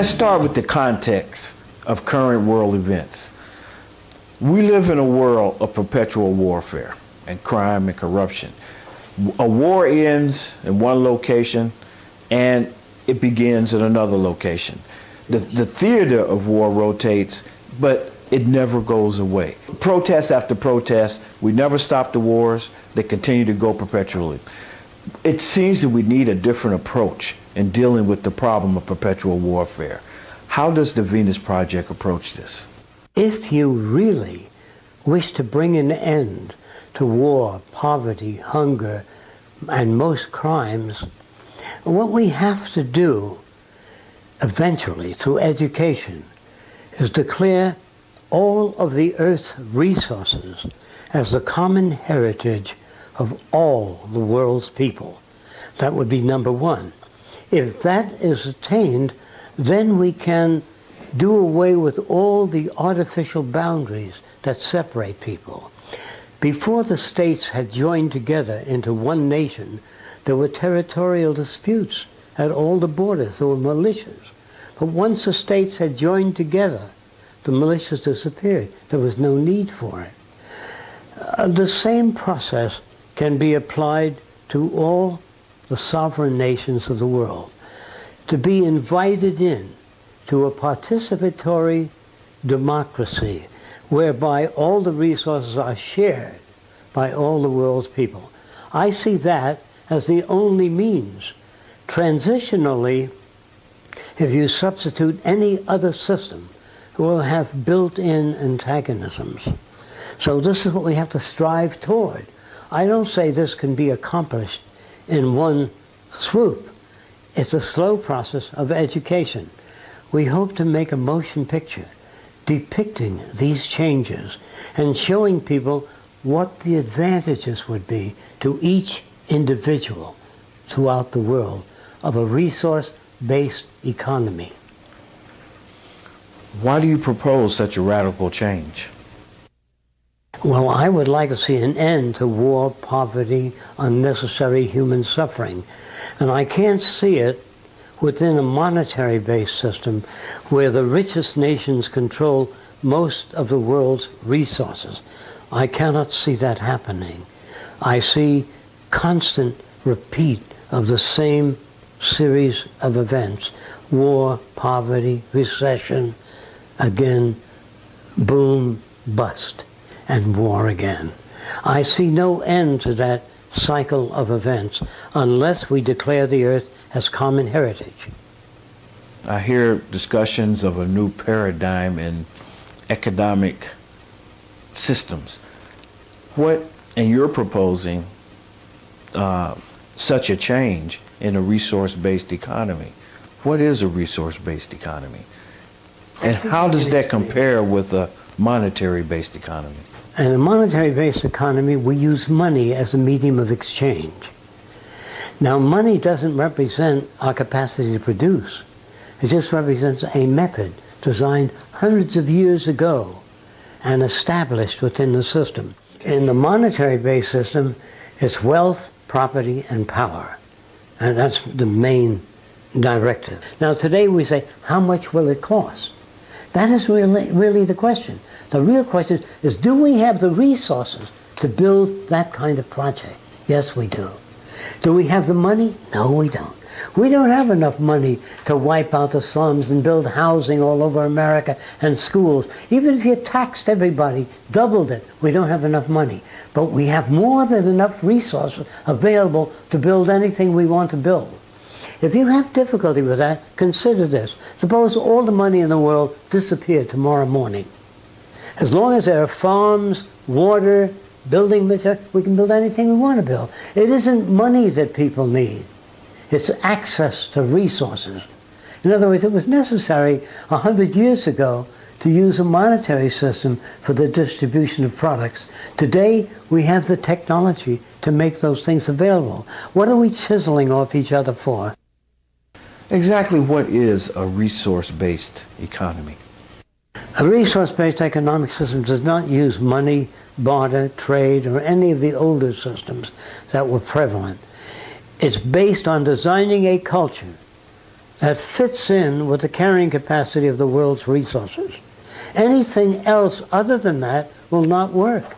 let's start with the context of current world events. We live in a world of perpetual warfare and crime and corruption. A war ends in one location and it begins in another location. The, the theater of war rotates, but it never goes away. Protest after protest, we never stop the wars, they continue to go perpetually. It seems that we need a different approach in dealing with the problem of perpetual warfare. How does the Venus Project approach this? If you really wish to bring an end to war, poverty, hunger, and most crimes, what we have to do eventually through education is declare all of the earth's resources as the common heritage of all the world's people. That would be number one. If that is attained, then we can do away with all the artificial boundaries that separate people. Before the states had joined together into one nation, there were territorial disputes at all the borders. There were militias. But once the states had joined together, the militias disappeared. There was no need for it. Uh, the same process can be applied to all the sovereign nations of the world. To be invited in to a participatory democracy whereby all the resources are shared by all the world's people. I see that as the only means. Transitionally, if you substitute any other system, will have built-in antagonisms. So this is what we have to strive toward. I don't say this can be accomplished in one swoop. It's a slow process of education. We hope to make a motion picture depicting these changes and showing people what the advantages would be to each individual throughout the world of a resource-based economy. Why do you propose such a radical change? Well, I would like to see an end to war, poverty, unnecessary human suffering. And I can't see it within a monetary-based system where the richest nations control most of the world's resources. I cannot see that happening. I see constant repeat of the same series of events, war, poverty, recession, again, boom, bust, and war again. I see no end to that cycle of events unless we declare the earth as common heritage. I hear discussions of a new paradigm in economic systems. What, and you're proposing uh, such a change in a resource-based economy. What is a resource-based economy? And how does that compare with a monetary-based economy? In a monetary-based economy, we use money as a medium of exchange. Now, money doesn't represent our capacity to produce. It just represents a method designed hundreds of years ago and established within the system. In the monetary-based system, it's wealth, property, and power. And that's the main directive. Now, today we say, how much will it cost? That is really, really the question. The real question is, do we have the resources to build that kind of project? Yes, we do. Do we have the money? No, we don't. We don't have enough money to wipe out the slums and build housing all over America and schools. Even if you taxed everybody, doubled it, we don't have enough money. But we have more than enough resources available to build anything we want to build. If you have difficulty with that, consider this. Suppose all the money in the world disappeared tomorrow morning. As long as there are farms, water, building material, we can build anything we want to build. It isn't money that people need. It's access to resources. In other words, it was necessary a hundred years ago to use a monetary system for the distribution of products. Today, we have the technology to make those things available. What are we chiseling off each other for? Exactly what is a resource-based economy? A resource-based economic system does not use money, barter, trade, or any of the older systems that were prevalent. It's based on designing a culture that fits in with the carrying capacity of the world's resources. Anything else other than that will not work.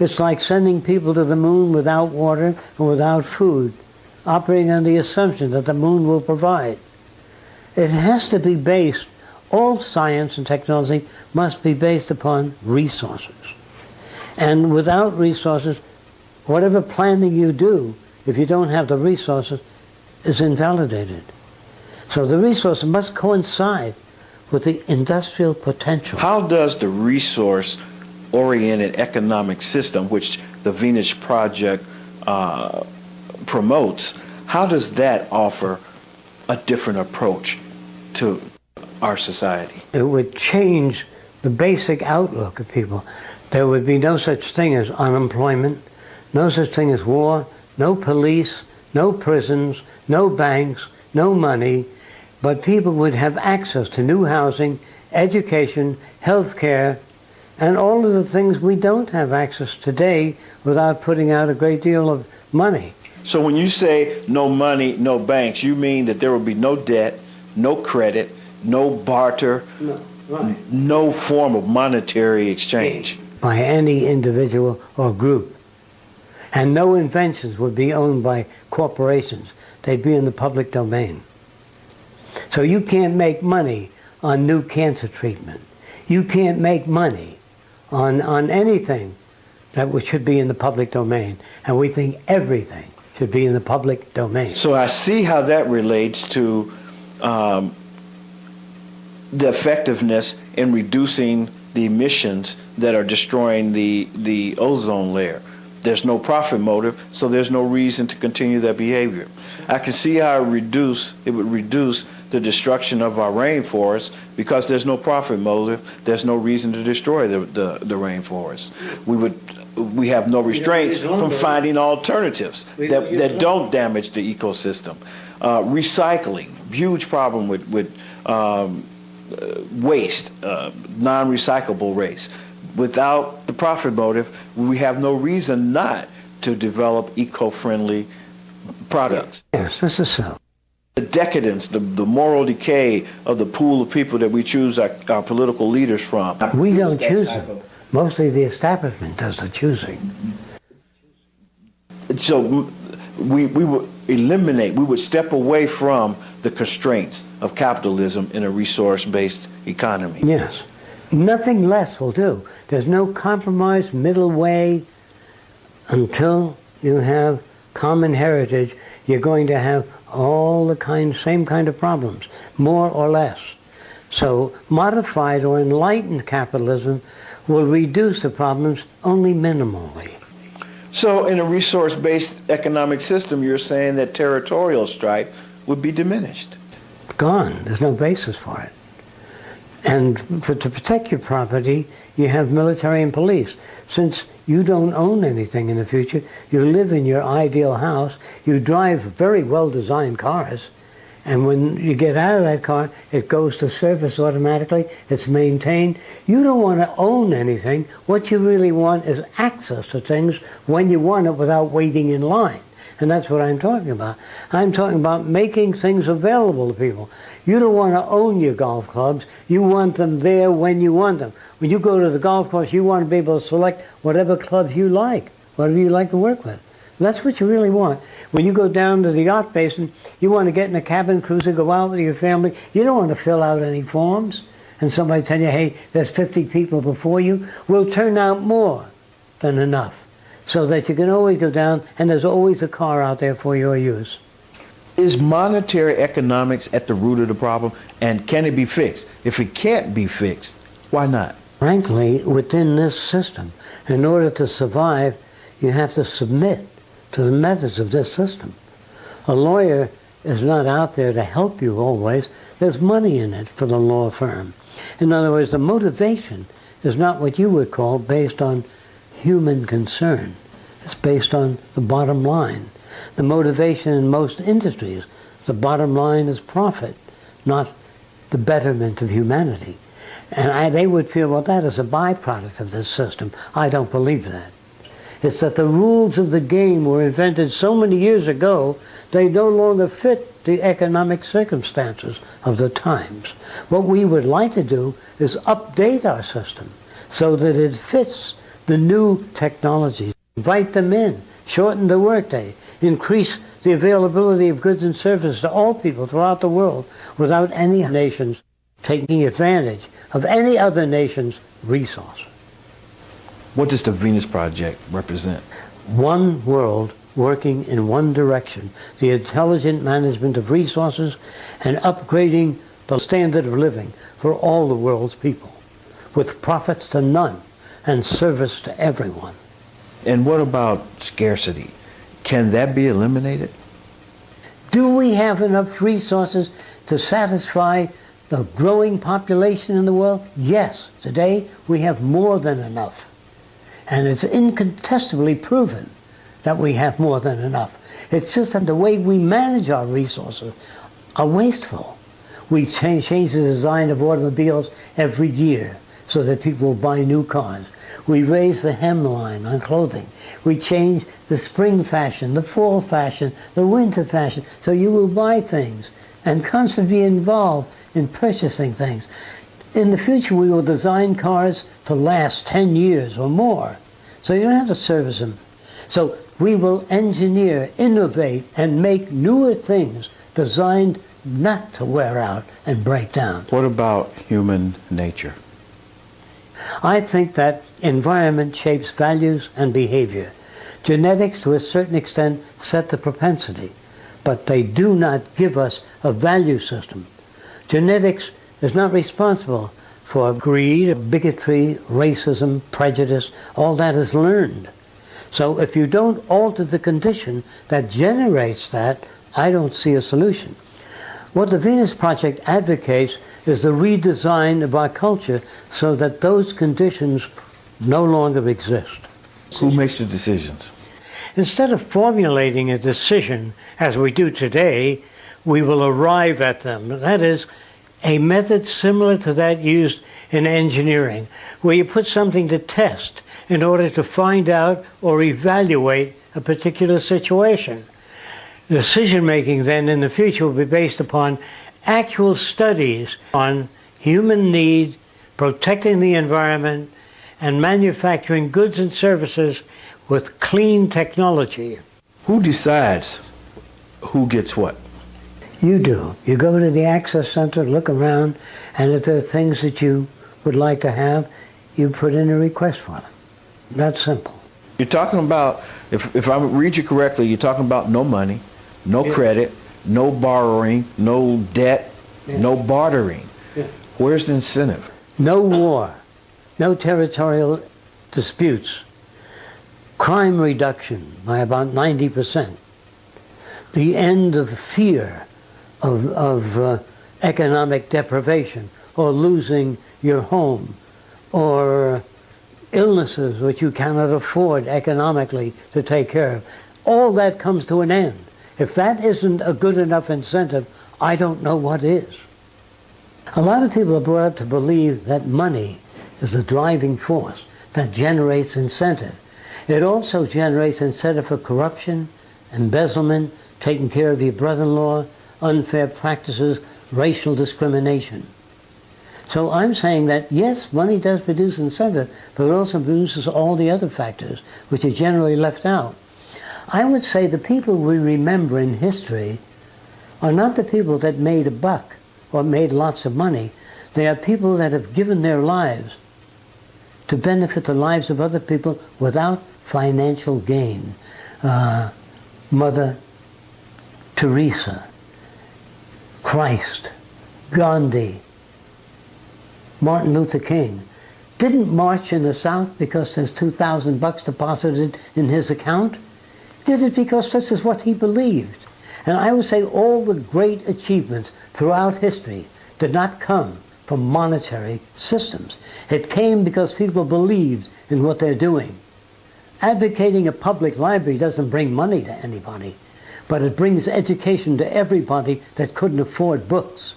It's like sending people to the moon without water and without food, operating on the assumption that the moon will provide. It has to be based, all science and technology must be based upon resources. And without resources, whatever planning you do, if you don't have the resources, is invalidated. So the resource must coincide with the industrial potential. How does the resource oriented economic system, which the Venus Project uh, promotes, how does that offer a different approach to our society? It would change the basic outlook of people. There would be no such thing as unemployment, no such thing as war, no police, no prisons, no banks, no money, but people would have access to new housing, education, health care, and all of the things we don't have access today without putting out a great deal of money. So when you say no money, no banks, you mean that there will be no debt, no credit, no barter, No, right. no form of monetary exchange. By any individual or group. And no inventions would be owned by corporations. They'd be in the public domain. So you can't make money on new cancer treatment. You can't make money on, on anything that should be in the public domain. And we think everything should be in the public domain. So I see how that relates to um, the effectiveness in reducing the emissions that are destroying the, the ozone layer. There's no profit motive, so there's no reason to continue that behavior. I can see how it reduce it would reduce the destruction of our rainforests because there's no profit motive. There's no reason to destroy the, the, the rainforest. We would we have no restraints from finding alternatives that, don't that don't damage the ecosystem. Uh, recycling, huge problem with, with um, waste, uh, non-recyclable waste. Without the profit motive, we have no reason not to develop eco-friendly products. Yes, this is so. The decadence, the, the moral decay of the pool of people that we choose our, our political leaders from. We don't choose them. Mostly the establishment does the choosing. So we, we would eliminate, we would step away from the constraints of capitalism in a resource-based economy. Yes. Nothing less will do. There's no compromise middle way until you have common heritage. You're going to have all the kind, same kind of problems, more or less. So modified or enlightened capitalism will reduce the problems only minimally. So in a resource-based economic system, you're saying that territorial strife would be diminished. Gone. There's no basis for it. And for, to protect your property, you have military and police. Since you don't own anything in the future, you live in your ideal house, you drive very well-designed cars, and when you get out of that car, it goes to service automatically, it's maintained. You don't want to own anything. What you really want is access to things when you want it without waiting in line. And that's what I'm talking about. I'm talking about making things available to people. You don't want to own your golf clubs. You want them there when you want them. When you go to the golf course, you want to be able to select whatever clubs you like, whatever you like to work with. That's what you really want. When you go down to the yacht basin, you want to get in a cabin cruiser, go out with your family. You don't want to fill out any forms and somebody tell you, hey, there's 50 people before you. We'll turn out more than enough so that you can always go down and there's always a car out there for your use. Is monetary economics at the root of the problem, and can it be fixed? If it can't be fixed, why not? Frankly, within this system, in order to survive, you have to submit to the methods of this system. A lawyer is not out there to help you always. There's money in it for the law firm. In other words, the motivation is not what you would call based on human concern. It's based on the bottom line. The motivation in most industries, the bottom line is profit, not the betterment of humanity. And I, they would feel, well, that is a byproduct of this system. I don't believe that. It's that the rules of the game were invented so many years ago, they no longer fit the economic circumstances of the times. What we would like to do is update our system so that it fits the new technologies. Invite them in, shorten the workday, increase the availability of goods and services to all people throughout the world without any nations taking advantage of any other nation's resource. What does the Venus Project represent? One world working in one direction, the intelligent management of resources and upgrading the standard of living for all the world's people, with profits to none and service to everyone. And what about scarcity? Can that be eliminated? Do we have enough resources to satisfy the growing population in the world? Yes. Today we have more than enough. And it's incontestably proven that we have more than enough. It's just that the way we manage our resources are wasteful. We change, change the design of automobiles every year so that people will buy new cars. We raise the hemline on clothing. We change the spring fashion, the fall fashion, the winter fashion, so you will buy things and constantly be involved in purchasing things. In the future, we will design cars to last 10 years or more, so you don't have to service them. So we will engineer, innovate, and make newer things designed not to wear out and break down. What about human nature? I think that environment shapes values and behavior. Genetics, to a certain extent, set the propensity, but they do not give us a value system. Genetics is not responsible for greed, bigotry, racism, prejudice. All that is learned. So if you don't alter the condition that generates that, I don't see a solution. What the Venus Project advocates is the redesign of our culture so that those conditions no longer exist. Who makes the decisions? Instead of formulating a decision as we do today, we will arrive at them. That is, a method similar to that used in engineering, where you put something to test in order to find out or evaluate a particular situation. Decision making then in the future will be based upon actual studies on human need, protecting the environment, and manufacturing goods and services with clean technology. Who decides who gets what? You do. You go to the Access Center, look around, and if there are things that you would like to have, you put in a request for them. That's simple. You're talking about, if, if I read you correctly, you're talking about no money, no Yeah. credit, no borrowing, no debt, Yeah. no bartering. Yeah. Where's the incentive? No war, no territorial disputes, crime reduction by about 90%, the end of fear of, of uh, economic deprivation or losing your home or illnesses which you cannot afford economically to take care of. All that comes to an end. If that isn't a good enough incentive, I don't know what is. A lot of people are brought up to believe that money is the driving force that generates incentive. It also generates incentive for corruption, embezzlement, taking care of your brother-in-law, unfair practices, racial discrimination. So I'm saying that yes, money does produce incentive, but it also produces all the other factors which are generally left out. I would say the people we remember in history are not the people that made a buck or made lots of money. They are people that have given their lives to benefit the lives of other people without financial gain. Uh, Mother Teresa, Christ, Gandhi, Martin Luther King didn't march in the South because there's 2,000 bucks deposited in his account. Did it because this is what he believed. And I would say all the great achievements throughout history did not come from monetary systems. It came because people believed in what they're doing. Advocating a public library doesn't bring money to anybody, but it brings education to everybody that couldn't afford books.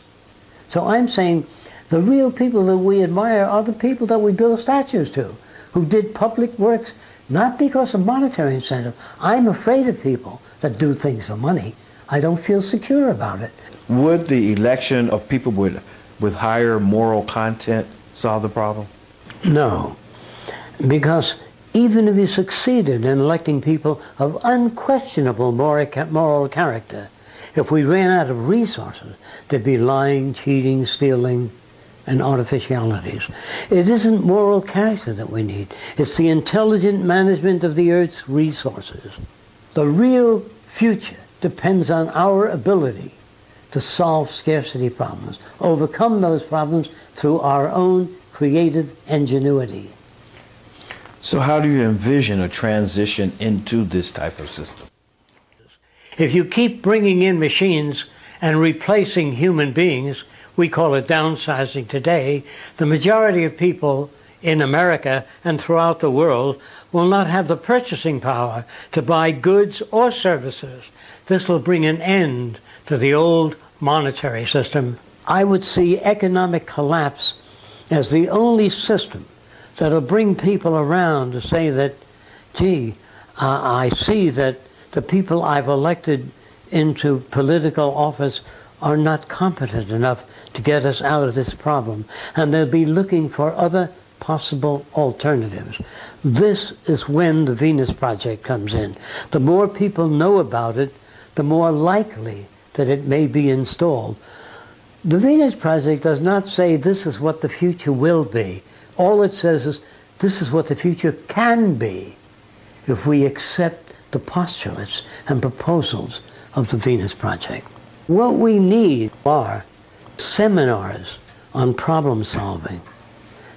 So I'm saying the real people that we admire are the people that we build statues to, who did public works not because of monetary incentive. I'm afraid of people that do things for money. I don't feel secure about it. Would the election of people with, with higher moral content solve the problem? No, because even if you succeeded in electing people of unquestionable moral character, if we ran out of resources, there'd be lying, cheating, stealing, and artificialities. It isn't moral character that we need. It's the intelligent management of the Earth's resources. The real future depends on our ability to solve scarcity problems, overcome those problems through our own creative ingenuity. So how do you envision a transition into this type of system? If you keep bringing in machines and replacing human beings, we call it downsizing today, the majority of people in America and throughout the world will not have the purchasing power to buy goods or services. This will bring an end to the old monetary system. I would see economic collapse as the only system that'll bring people around to say that, gee, uh, I see that the people I've elected into political office are not competent enough to get us out of this problem. And they'll be looking for other possible alternatives. This is when the Venus Project comes in. The more people know about it, the more likely that it may be installed. The Venus Project does not say this is what the future will be. All it says is this is what the future can be if we accept the postulates and proposals of the Venus Project. What we need are seminars on problem solving,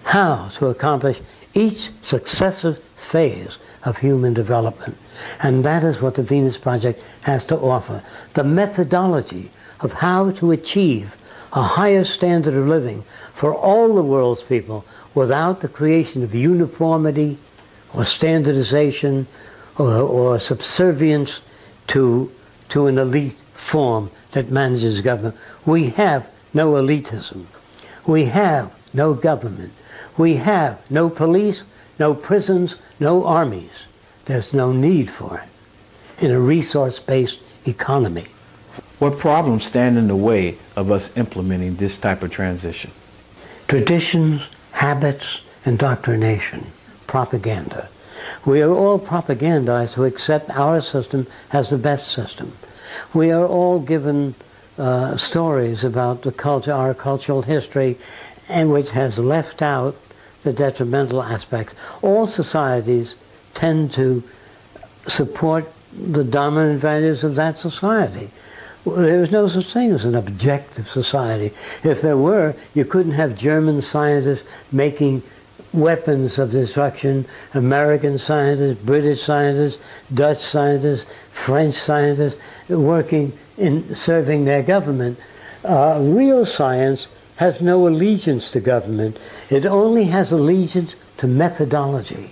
how to accomplish each successive phase of human development. And that is what the Venus Project has to offer. The methodology of how to achieve a higher standard of living for all the world's people without the creation of uniformity or standardization or, or subservience to, to an elite form that manages government. We have no elitism. We have no government. We have no police, no prisons, no armies. There's no need for it in a resource-based economy. What problems stand in the way of us implementing this type of transition? Traditions, habits, indoctrination, propaganda. We are all propagandized to accept our system as the best system. We are all given uh, stories about the culture, our cultural history, and which has left out the detrimental aspects. All societies tend to support the dominant values of that society. There is no such thing as an objective society. If there were, you couldn't have German scientists making weapons of destruction, American scientists, British scientists, Dutch scientists, French scientists working in serving their government. Uh, real science has no allegiance to government. It only has allegiance to methodology.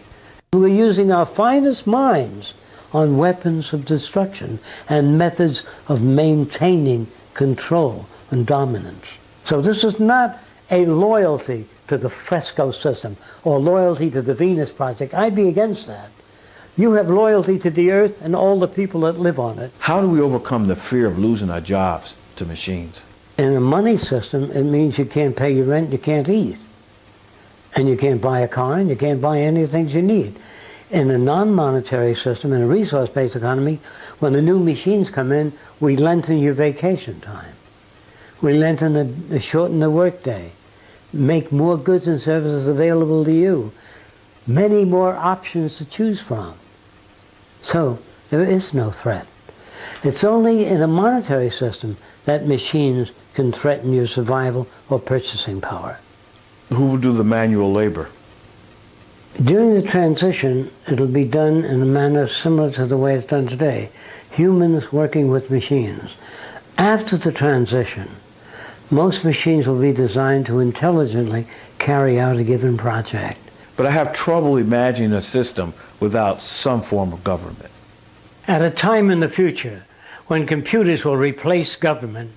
We're using our finest minds on weapons of destruction and methods of maintaining control and dominance. So this is not a loyalty to the fresco system or loyalty to the Venus Project. I'd be against that. You have loyalty to the earth and all the people that live on it. How do we overcome the fear of losing our jobs to machines? In a money system, it means you can't pay your rent, you can't eat. And you can't buy a car and you can't buy any things you need. In a non-monetary system, in a resource-based economy, when the new machines come in, we lengthen your vacation time. We lengthen the, shorten the workday make more goods and services available to you, many more options to choose from. So there is no threat. It's only in a monetary system that machines can threaten your survival or purchasing power. Who will do the manual labor? During the transition, it'll be done in a manner similar to the way it's done today. Humans working with machines. After the transition, most machines will be designed to intelligently carry out a given project. But I have trouble imagining a system without some form of government. At a time in the future when computers will replace government,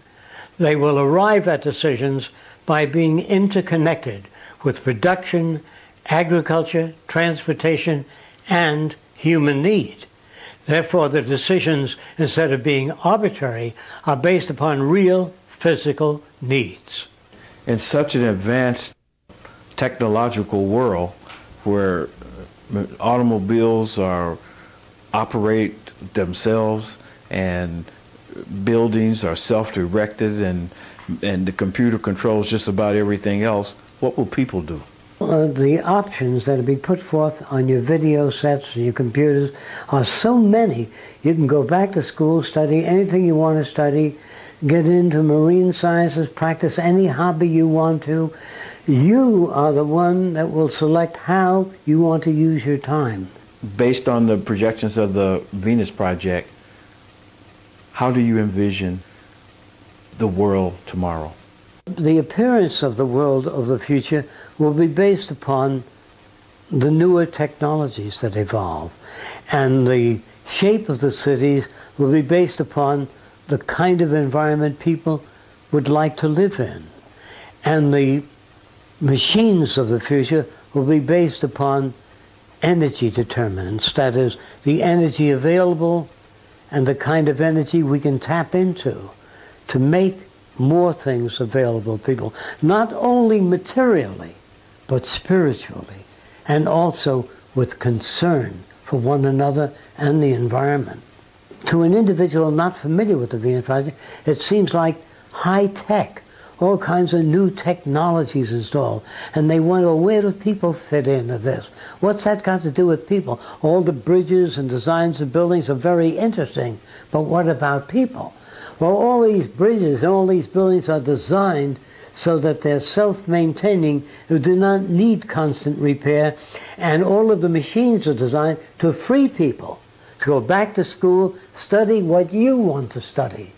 they will arrive at decisions by being interconnected with production, agriculture, transportation, and human need. Therefore, the decisions, instead of being arbitrary, are based upon real physical needs. In such an advanced technological world where uh, automobiles are operate themselves and buildings are self-directed and and the computer controls just about everything else, what will people do? Uh, the options that will be put forth on your video sets and your computers are so many. You can go back to school, study anything you want to study, get into marine sciences, practice any hobby you want to. You are the one that will select how you want to use your time. Based on the projections of the Venus Project, how do you envision the world tomorrow? The appearance of the world of the future will be based upon the newer technologies that evolve. And the shape of the cities will be based upon the kind of environment people would like to live in. And the machines of the future will be based upon energy determinants, that is, the energy available and the kind of energy we can tap into to make more things available to people, not only materially, but spiritually, and also with concern for one another and the environment. To an individual not familiar with the Venus Project, it seems like high tech, all kinds of new technologies installed. And they wonder, where do people fit into this? What's that got to do with people? All the bridges and designs of buildings are very interesting, but what about people? Well, all these bridges and all these buildings are designed so that they're self-maintaining, who do not need constant repair, and all of the machines are designed to free people to go back to school, study what you want to study,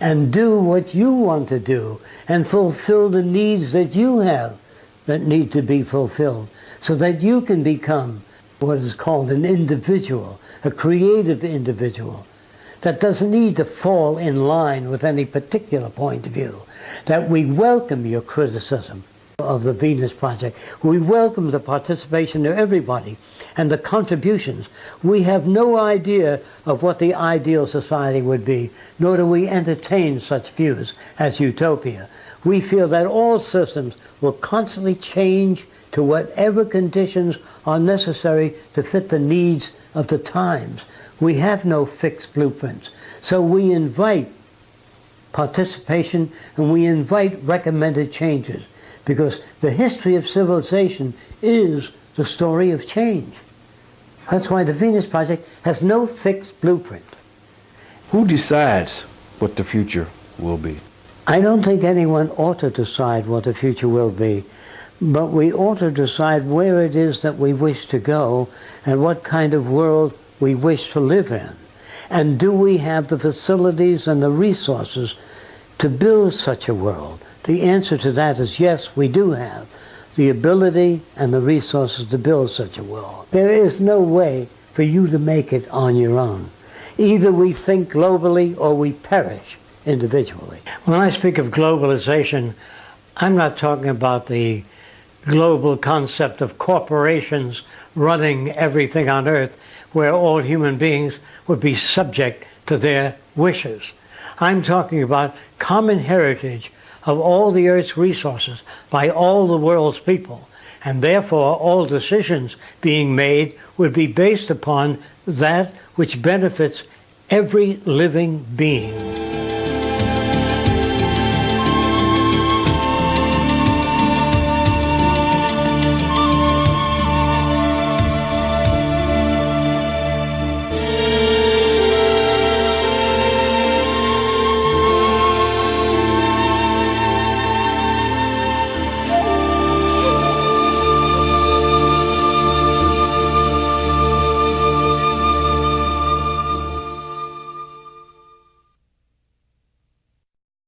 and do what you want to do, and fulfill the needs that you have that need to be fulfilled, so that you can become what is called an individual, a creative individual, that doesn't need to fall in line with any particular point of view, that we welcome your criticism of the Venus Project. We welcome the participation of everybody and the contributions. We have no idea of what the ideal society would be, nor do we entertain such views as utopia. We feel that all systems will constantly change to whatever conditions are necessary to fit the needs of the times. We have no fixed blueprints. So we invite participation and we invite recommended changes because the history of civilization is the story of change. That's why the Venus Project has no fixed blueprint. Who decides what the future will be? I don't think anyone ought to decide what the future will be, but we ought to decide where it is that we wish to go and what kind of world we wish to live in? And do we have the facilities and the resources to build such a world? The answer to that is yes, we do have the ability and the resources to build such a world. There is no way for you to make it on your own. Either we think globally or we perish individually. When I speak of globalization, I'm not talking about the global concept of corporations running everything on earth where all human beings would be subject to their wishes. I'm talking about common heritage of all the earth's resources by all the world's people. And therefore, all decisions being made would be based upon that which benefits every living being.